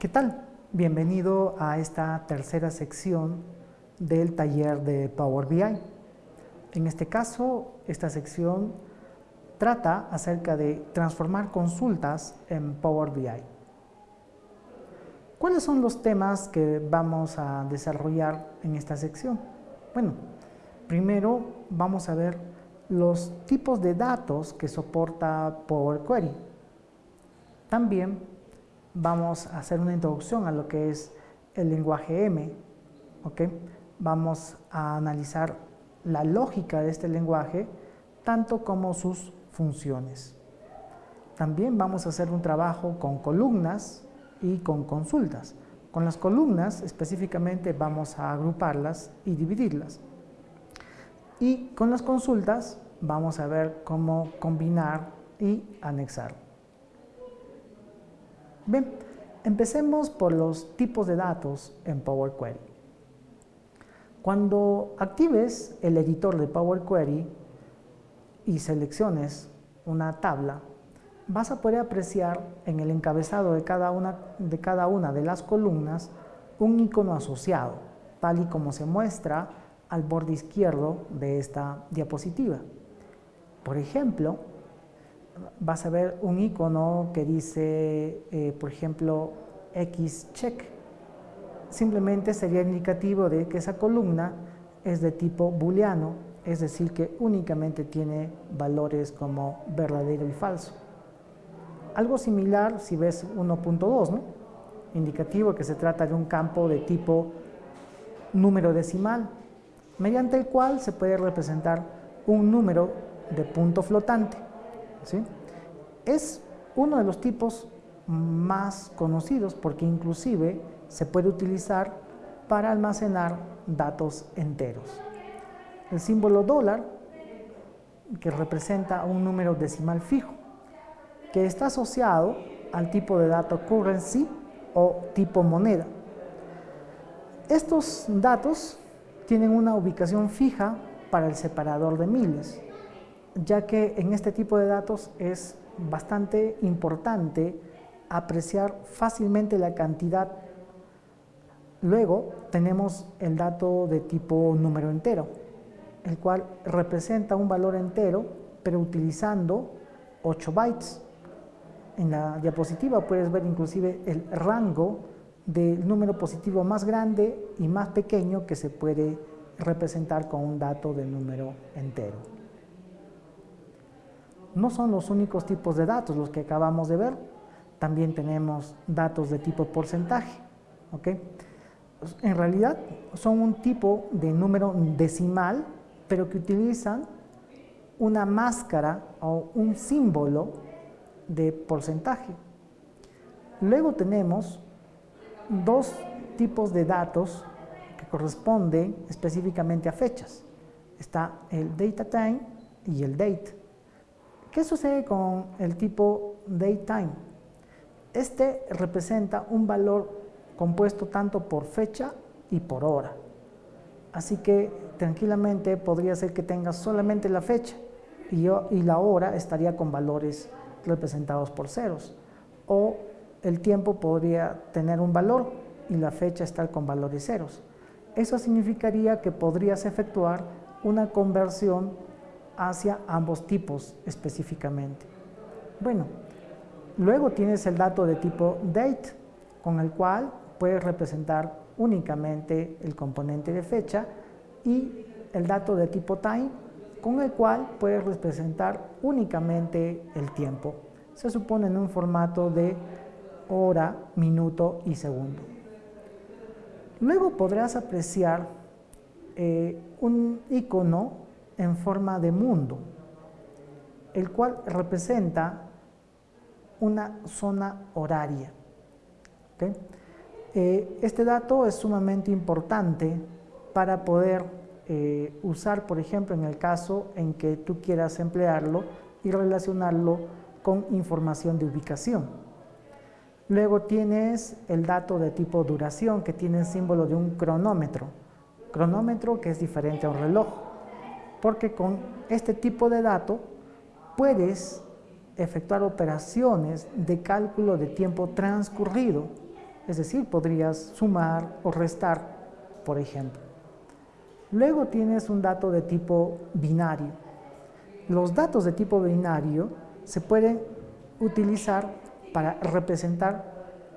¿Qué tal? Bienvenido a esta tercera sección del taller de Power BI. En este caso, esta sección trata acerca de transformar consultas en Power BI. ¿Cuáles son los temas que vamos a desarrollar en esta sección? Bueno, primero vamos a ver los tipos de datos que soporta Power Query. También vamos a hacer una introducción a lo que es el lenguaje M. Vamos a analizar la lógica de este lenguaje, tanto como sus funciones. También vamos a hacer un trabajo con columnas y con consultas. Con las columnas específicamente vamos a agruparlas y dividirlas. Y con las consultas vamos a ver cómo combinar y anexar. Bien, empecemos por los tipos de datos en Power Query. Cuando actives el editor de Power Query y selecciones una tabla, vas a poder apreciar en el encabezado de cada una de, cada una de las columnas un icono asociado, tal y como se muestra al borde izquierdo de esta diapositiva. Por ejemplo, vas a ver un icono que dice, eh, por ejemplo, X check. Simplemente sería indicativo de que esa columna es de tipo booleano, es decir, que únicamente tiene valores como verdadero y falso. Algo similar si ves 1.2, ¿no? indicativo que se trata de un campo de tipo número decimal, mediante el cual se puede representar un número de punto flotante. Es uno de los tipos más conocidos porque inclusive se puede utilizar para almacenar datos enteros. El símbolo dólar, que representa un número decimal fijo, que está asociado al tipo de dato currency o tipo moneda. Estos datos tienen una ubicación fija para el separador de miles, ya que en este tipo de datos es bastante importante apreciar fácilmente la cantidad. Luego tenemos el dato de tipo número entero, el cual representa un valor entero, pero utilizando 8 bytes. En la diapositiva puedes ver inclusive el rango del número positivo más grande y más pequeño que se puede representar con un dato de número entero. No son los únicos tipos de datos los que acabamos de ver, también tenemos datos de tipo porcentaje. En realidad son un tipo de número decimal, pero que utilizan una máscara o un símbolo de porcentaje. Luego tenemos dos tipos de datos que corresponden específicamente a fechas. Está el data time y el date. ¿Qué sucede con el tipo date time? Este representa un valor compuesto tanto por fecha y por hora. Así que tranquilamente podría ser que tengas solamente la fecha y la hora estaría con valores representados por ceros. O el tiempo podría tener un valor y la fecha estar con valores ceros. Eso significaría que podrías efectuar una conversión hacia ambos tipos específicamente. Bueno, luego tienes el dato de tipo date, con el cual puedes representar únicamente el componente de fecha y el dato de tipo time, con el cual puedes representar únicamente el tiempo. Se supone en un formato de hora, minuto y segundo. Luego podrás apreciar eh, un icono en forma de mundo, el cual representa una zona horaria. Eh, este dato es sumamente importante para poder eh, usar, por ejemplo, en el caso en que tú quieras emplearlo y relacionarlo con información de ubicación. Luego tienes el dato de tipo duración que tiene el símbolo de un cronómetro. Cronómetro que es diferente a un reloj, porque con este tipo de dato puedes efectuar operaciones de cálculo de tiempo transcurrido. es decir, podrías sumar o restar, por ejemplo. Luego tienes un dato de tipo binario. Los datos de tipo binario se pueden utilizar para representar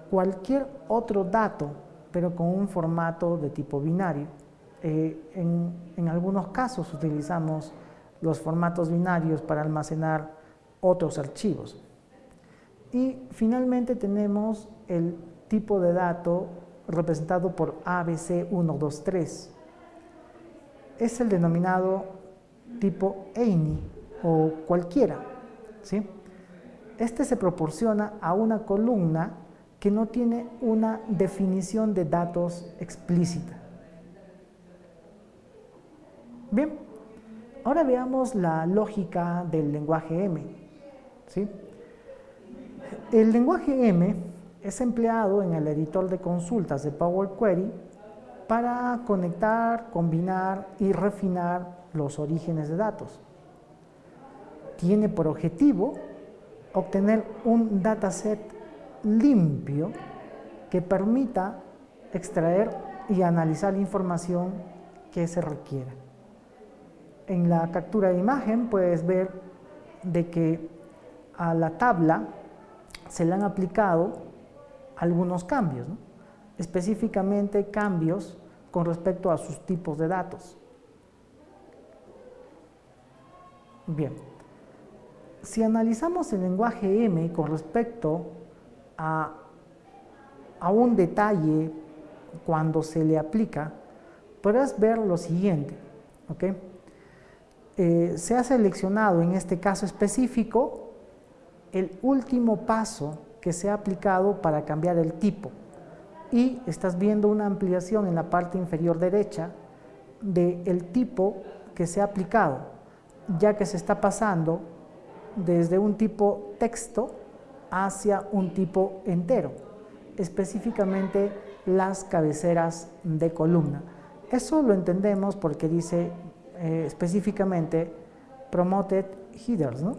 cualquier otro dato, pero con un formato de tipo binario. Eh, en, algunos casos utilizamos los formatos binarios para almacenar otros archivos. Y finalmente tenemos el tipo de dato representado por ABC123. Es el denominado tipo EINI o cualquiera. ¿sí? Este se proporciona a una columna que no tiene una definición de datos explícita. Bien, ahora veamos la lógica del lenguaje M. El lenguaje M es empleado en el editor de consultas de Power Query para conectar, combinar y refinar los orígenes de datos. Tiene por objetivo obtener un dataset limpio que permita extraer y analizar la información que se requiera. En la captura de imagen puedes ver de que a la tabla se le han aplicado algunos cambios, específicamente cambios con respecto a sus tipos de datos. Bien, si analizamos el lenguaje M con respecto a, a un detalle cuando se le aplica, podrás ver lo siguiente. ¿okay? Eh, se ha seleccionado en este caso específico el último paso que se ha aplicado para cambiar el tipo y estás viendo una ampliación en la parte inferior derecha del tipo que se ha aplicado, ya que se está pasando desde un tipo texto hacia un tipo entero, específicamente las cabeceras de columna. Eso lo entendemos porque dice eh, específicamente promoted headers, ¿no?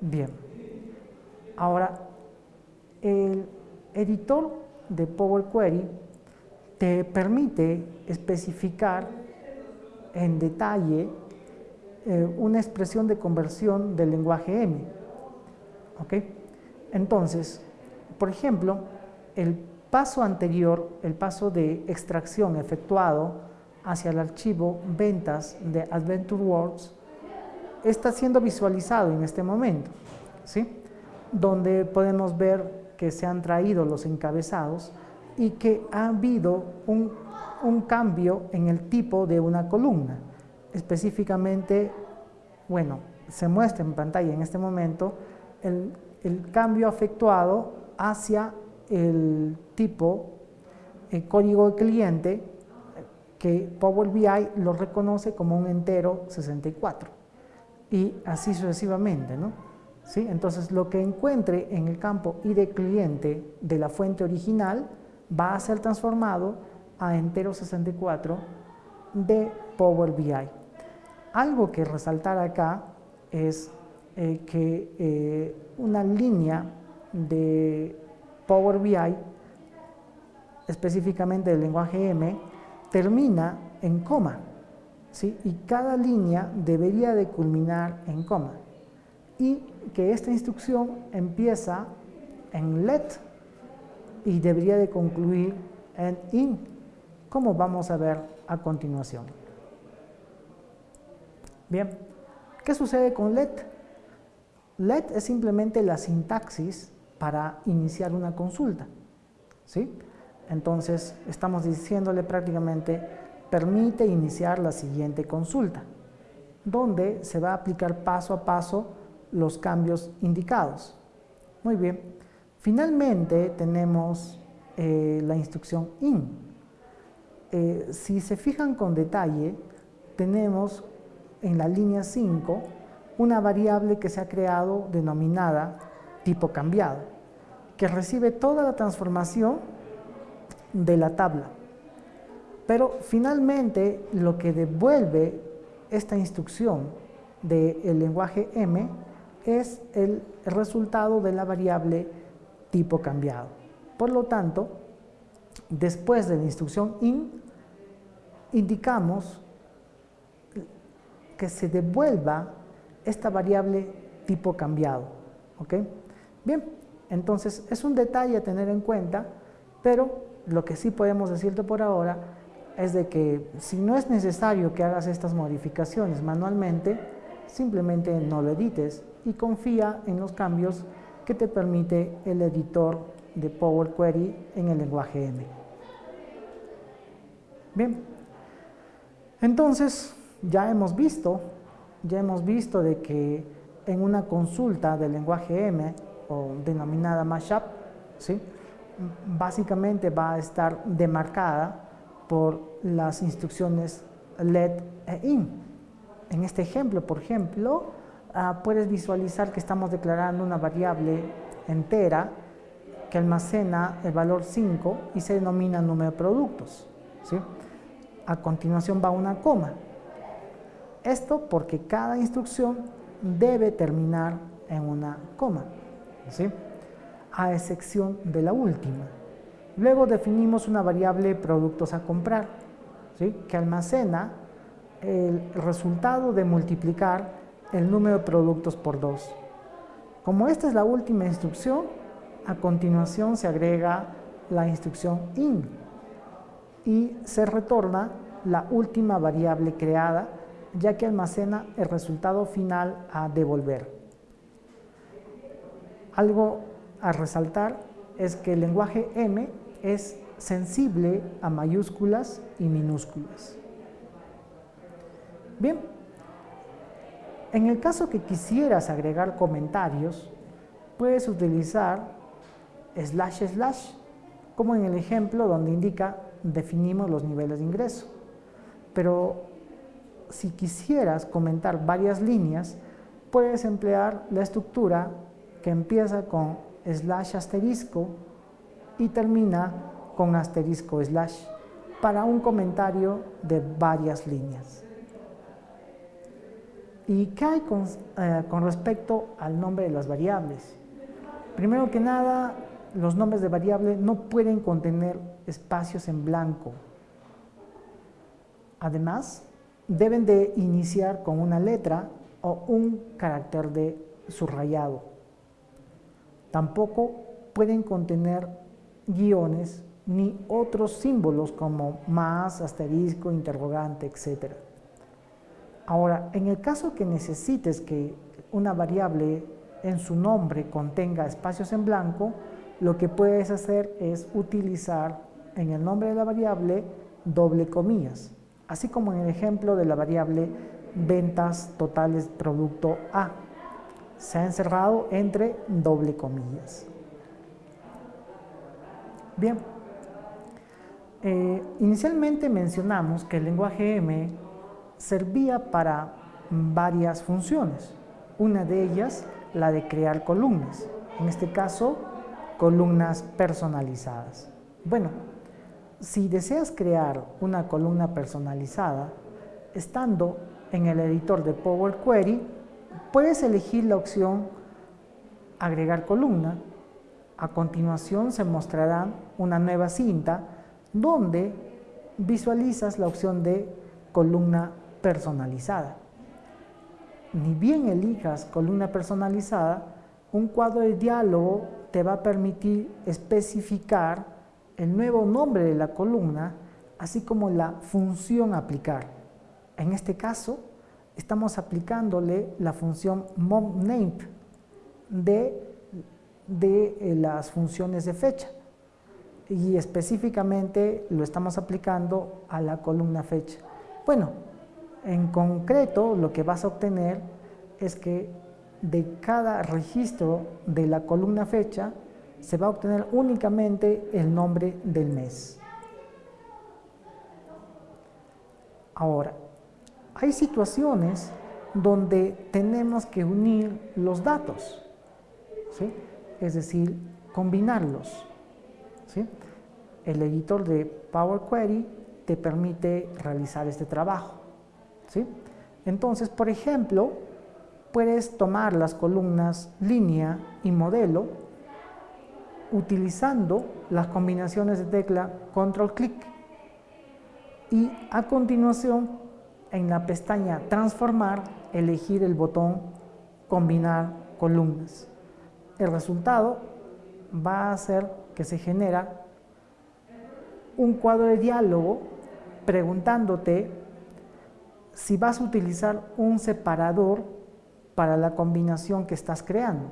Bien. Ahora, el editor de Power Query te permite especificar en detalle eh, una expresión de conversión del lenguaje M. ¿Ok? Entonces, por ejemplo, el paso anterior, el paso de extracción efectuado hacia el archivo ventas de Adventure Words, está siendo visualizado en este momento, ¿sí? donde podemos ver que se han traído los encabezados y que ha habido un, un cambio en el tipo de una columna específicamente, bueno, se muestra en pantalla en este momento el, cambio efectuado hacia el tipo el código de cliente que Power BI lo reconoce como un entero 64 y así sucesivamente, ¿no? ¿Sí? Entonces lo que encuentre en el campo ID cliente de la fuente original va a ser transformado a entero 64 de Power BI. Algo que resaltar acá es eh, que eh, una línea de Power BI, específicamente del lenguaje M, termina en coma, ¿sí? y cada línea debería de culminar en coma, y que esta instrucción empieza en let y debería de concluir en in, como vamos a ver a continuación. Bien, ¿qué sucede con let? Let es simplemente la sintaxis para iniciar una consulta. ¿sí? Entonces, estamos diciéndole prácticamente, permite iniciar la siguiente consulta, donde se va a aplicar paso a paso los cambios indicados. Muy bien. Finalmente, tenemos eh, la instrucción in. Eh, si se fijan con detalle, tenemos en la línea 5 una variable que se ha creado denominada tipo cambiado, que recibe toda la transformación de la tabla. Pero finalmente lo que devuelve esta instrucción del lenguaje M es el resultado de la variable tipo cambiado. Por lo tanto, después de la instrucción IN, indicamos que se devuelva esta variable tipo cambiado. ¿ok? Bien, entonces es un detalle a tener en cuenta, pero lo que sí podemos decirte por ahora es de que si no es necesario que hagas estas modificaciones manualmente, simplemente no lo edites y confía en los cambios que te permite el editor de Power Query en el lenguaje M. Bien, entonces ya hemos visto, ya hemos visto de que en una consulta del lenguaje M o denominada mashup, ¿sí? Básicamente va a estar demarcada por las instrucciones let e in. En este ejemplo, por ejemplo, ah, puedes visualizar que estamos declarando una variable entera que almacena el valor 5 y se denomina número de productos. ¿sí? A continuación va una coma. Esto porque cada instrucción debe terminar en una coma, ¿sí? A excepción de la última. Luego definimos una variable productos a comprar, que almacena el resultado de multiplicar el número de productos por 2. Como esta es la última instrucción, a continuación se agrega la instrucción in y se retorna la última variable creada ya que almacena el resultado final a devolver. Algo a resaltar es que el lenguaje M es sensible a mayúsculas y minúsculas. Bien, en el caso que quisieras agregar comentarios, puedes utilizar slash slash, como en el ejemplo donde indica definimos los niveles de ingreso. Pero si quisieras comentar varias líneas, puedes emplear la estructura que empieza con slash asterisco y termina con asterisco slash para un comentario de varias líneas. ¿Y qué hay con, eh, respecto al nombre de las variables? Primero que nada, los nombres de variable no pueden contener espacios en blanco. Además, deben de iniciar con una letra o un carácter de subrayado. Tampoco pueden contener guiones ni otros símbolos como más, asterisco, interrogante, etc. Ahora, en el caso que necesites que una variable en su nombre contenga espacios en blanco, lo que puedes hacer es utilizar en el nombre de la variable doble comillas, así como en el ejemplo de la variable ventas totales producto A. Se ha encerrado entre doble comillas. Bien, eh, inicialmente mencionamos que el lenguaje M servía para varias funciones. Una de ellas, la de crear columnas. En este caso, columnas personalizadas. Bueno, si deseas crear una columna personalizada, estando en el editor de Power Query, puedes elegir la opción agregar columna. A continuación se mostrará una nueva cinta donde visualizas la opción de columna personalizada. Ni bien elijas columna personalizada, un cuadro de diálogo te va a permitir especificar el nuevo nombre de la columna, así como la función a aplicar. En este caso, estamos aplicándole la función momName de, de eh, las funciones de fecha y específicamente lo estamos aplicando a la columna fecha. Bueno, en concreto lo que vas a obtener es que de cada registro de la columna fecha se va a obtener únicamente el nombre del mes. Ahora, hay situaciones donde tenemos que unir los datos, es decir, combinarlos. El editor de Power Query te permite realizar este trabajo. Entonces, por ejemplo, puedes tomar las columnas línea y modelo utilizando las combinaciones de tecla control clic y a continuación en la pestaña transformar elegir el botón combinar columnas. El resultado va a ser que se genera un cuadro de diálogo preguntándote si vas a utilizar un separador para la combinación que estás creando.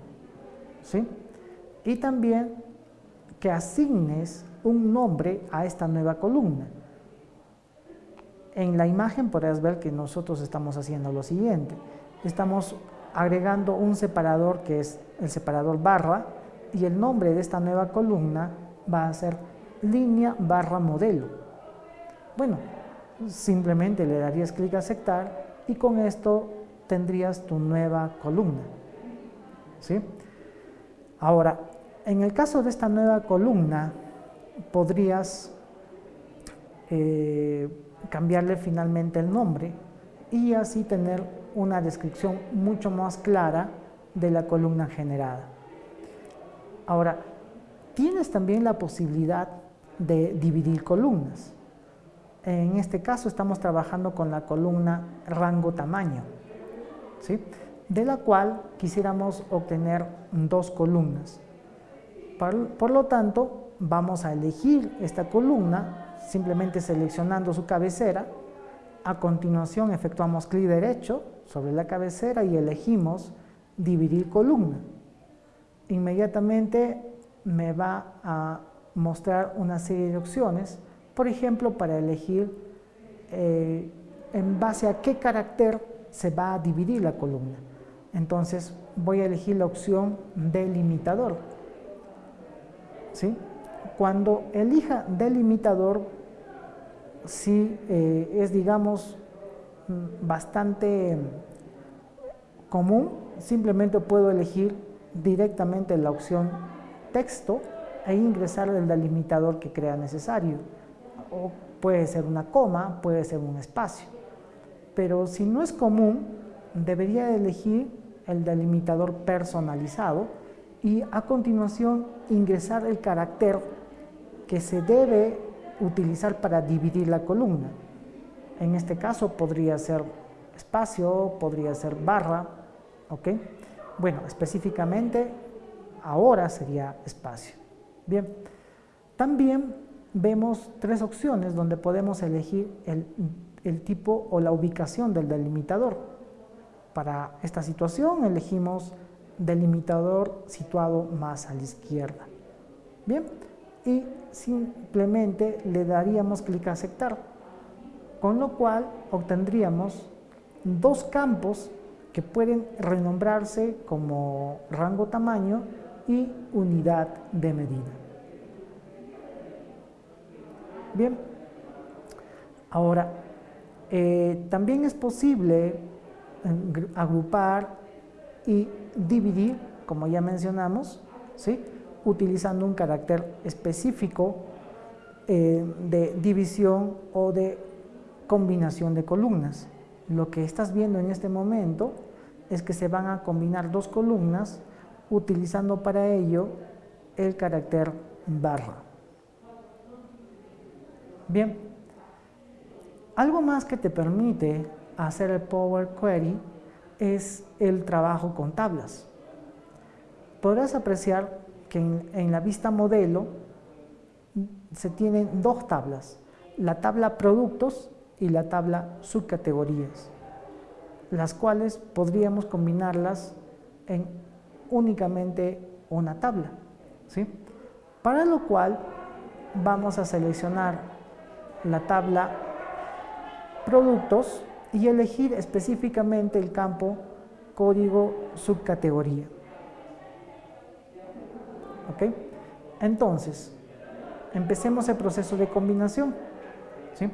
¿sí? Y también que asignes un nombre a esta nueva columna. En la imagen podrás ver que nosotros estamos haciendo lo siguiente. Estamos agregando un separador que es el separador barra y el nombre de esta nueva columna va a ser línea barra modelo. Bueno, simplemente le darías clic a aceptar y con esto tendrías tu nueva columna. ¿Sí? Ahora, en el caso de esta nueva columna, podrías eh, cambiarle finalmente el nombre y así tener una descripción mucho más clara de la columna generada. Ahora, tienes también la posibilidad de dividir columnas. En este caso estamos trabajando con la columna rango tamaño, ¿sí? de la cual quisiéramos obtener dos columnas. Por, lo tanto, vamos a elegir esta columna simplemente seleccionando su cabecera. A continuación efectuamos clic derecho sobre la cabecera y elegimos dividir columna. Inmediatamente me va a mostrar una serie de opciones, por ejemplo, para elegir eh, en base a qué carácter se va a dividir la columna. Entonces voy a elegir la opción delimitador. ¿Sí? Cuando elija delimitador, si eh, es, digamos, mm, bastante común, simplemente puedo elegir directamente la opción texto e ingresar el delimitador que crea necesario. O puede ser una coma, puede ser un espacio. Pero si no es común, debería elegir el delimitador personalizado y a continuación ingresar el carácter que se debe utilizar para dividir la columna. En este caso podría ser espacio, podría ser barra, ¿ok? Bueno, específicamente ahora sería espacio. Bien, también vemos tres opciones donde podemos elegir el, el tipo o la ubicación del delimitador. Para esta situación elegimos delimitador situado más a la izquierda. Bien, y simplemente le daríamos clic a aceptar, con lo cual obtendríamos dos campos que pueden renombrarse como rango tamaño y unidad de medida. Bien, ahora, eh, también es posible eh, agrupar y dividir, como ya mencionamos, ¿sí? Utilizando un carácter específico eh, de división o de combinación de columnas. Lo que estás viendo en este momento es que se van a combinar dos columnas utilizando para ello el carácter barra. Bien, algo más que te permite hacer el Power Query es el trabajo con tablas. Podrás apreciar que en, la vista modelo se tienen dos tablas, la tabla productos y la tabla subcategorías, las cuales podríamos combinarlas en únicamente una tabla. ¿sí? Para lo cual vamos a seleccionar la tabla productos y elegir específicamente el campo código subcategoría. ¿Ok? Entonces, empecemos el proceso de combinación. ¿sí?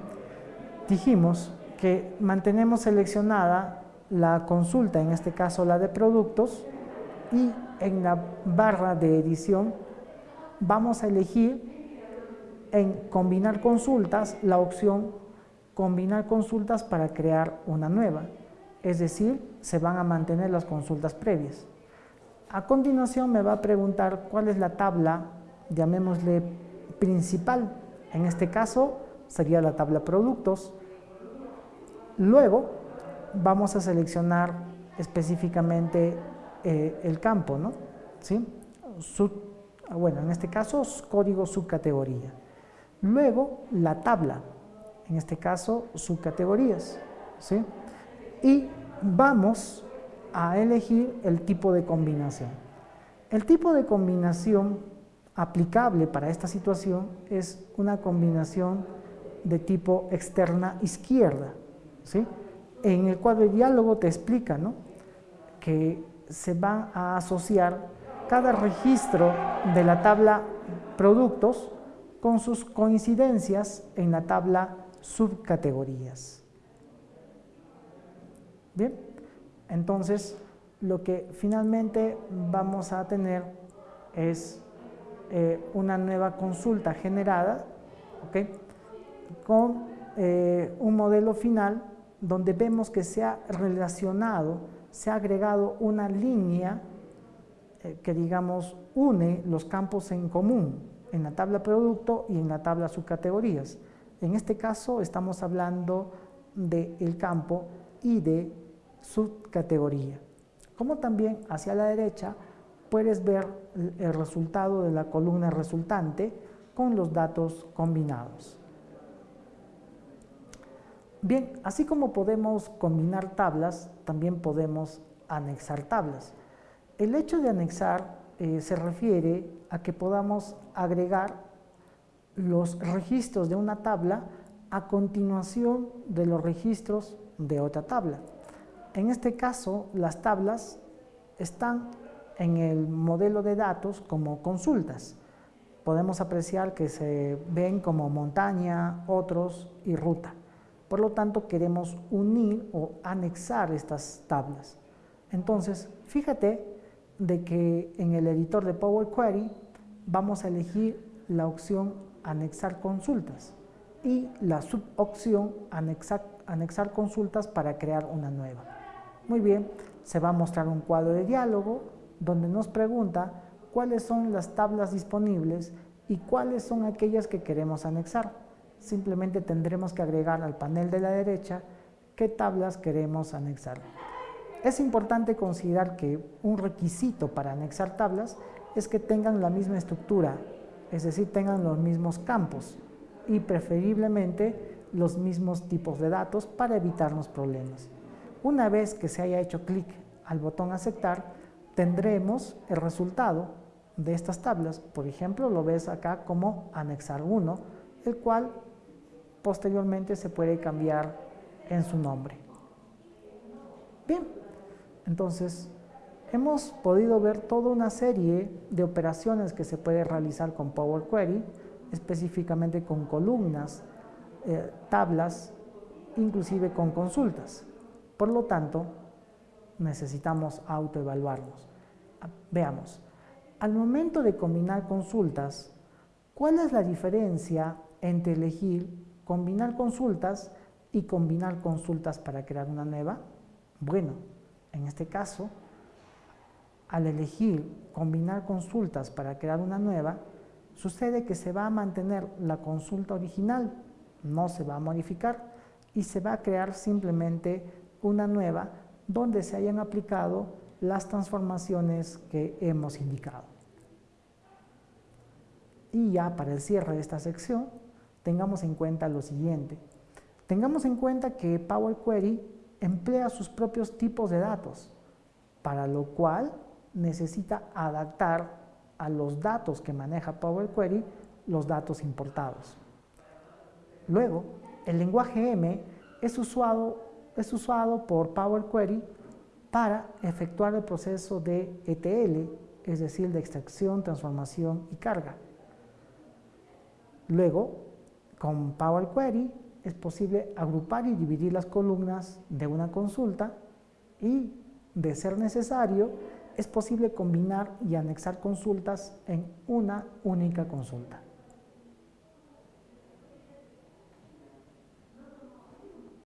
Dijimos que mantenemos seleccionada la consulta, en este caso la de productos, y en la barra de edición vamos a elegir en combinar consultas la opción combinar consultas para crear una nueva, es decir, se van a mantener las consultas previas. A continuación me va a preguntar cuál es la tabla llamémosle principal, en este caso sería la tabla productos. Luego vamos a seleccionar específicamente eh, el campo, ¿no? ¿Sí? bueno, en este caso código subcategoría. Luego la tabla, en este caso subcategorías, ¿sí? Y vamos a elegir el tipo de combinación. El tipo de combinación aplicable para esta situación es una combinación de tipo externa izquierda. ¿sí? En el cuadro de diálogo te explica ¿no? que se va a asociar cada registro de la tabla productos con sus coincidencias en la tabla subcategorías. Bien, entonces lo que finalmente vamos a tener es eh, una nueva consulta generada con eh, un modelo final donde vemos que se ha relacionado, se ha agregado una línea eh, que digamos une los campos en común en la tabla producto y en la tabla subcategorías. En este caso estamos hablando del campo de subcategoría. Como también hacia la derecha puedes ver el resultado de la columna resultante con los datos combinados. Bien, así como podemos combinar tablas, también podemos anexar tablas. El hecho de anexar eh, se refiere a que podamos agregar los registros de una tabla a continuación de los registros de otra tabla. En este caso, las tablas están en el modelo de datos como consultas. Podemos apreciar que se ven como montaña, otros y ruta. Por lo tanto, queremos unir o anexar estas tablas. Entonces, fíjate de que en el editor de Power Query vamos a elegir la opción anexar consultas y la subopción anexar, anexar consultas para crear una nueva. Muy bien, se va a mostrar un cuadro de diálogo donde nos pregunta cuáles son las tablas disponibles y cuáles son aquellas que queremos anexar. Simplemente tendremos que agregar al panel de la derecha qué tablas queremos anexar. Es importante considerar que un requisito para anexar tablas es que tengan la misma estructura, es decir, tengan los mismos campos y preferiblemente los mismos tipos de datos para evitarnos problemas. Una vez que se haya hecho clic al botón aceptar, tendremos el resultado de estas tablas. Por ejemplo, lo ves acá como anexar 1, el cual posteriormente se puede cambiar en su nombre. Bien, entonces hemos podido ver toda una serie de operaciones que se puede realizar con Power Query, específicamente con columnas, eh, tablas, inclusive con consultas. Por lo tanto, necesitamos autoevaluarnos. Ah, veamos, al momento de combinar consultas, ¿cuál es la diferencia entre elegir combinar consultas y combinar consultas para crear una nueva? Bueno, en este caso, al elegir combinar consultas para crear una nueva, sucede que se va a mantener la consulta original, no se va a modificar y se va a crear simplemente una nueva donde se hayan aplicado las transformaciones que hemos indicado. Y ya para el cierre de esta sección, tengamos en cuenta lo siguiente. Tengamos en cuenta que Power Query emplea sus propios tipos de datos, para lo cual necesita adaptar a los datos que maneja Power Query los datos importados. Luego, el lenguaje M es usado es usado por Power Query para efectuar el proceso de ETL, es decir, de extracción, transformación y carga. Luego, con Power Query es posible agrupar y dividir las columnas de una consulta y, de ser necesario, es posible combinar y anexar consultas en una única consulta.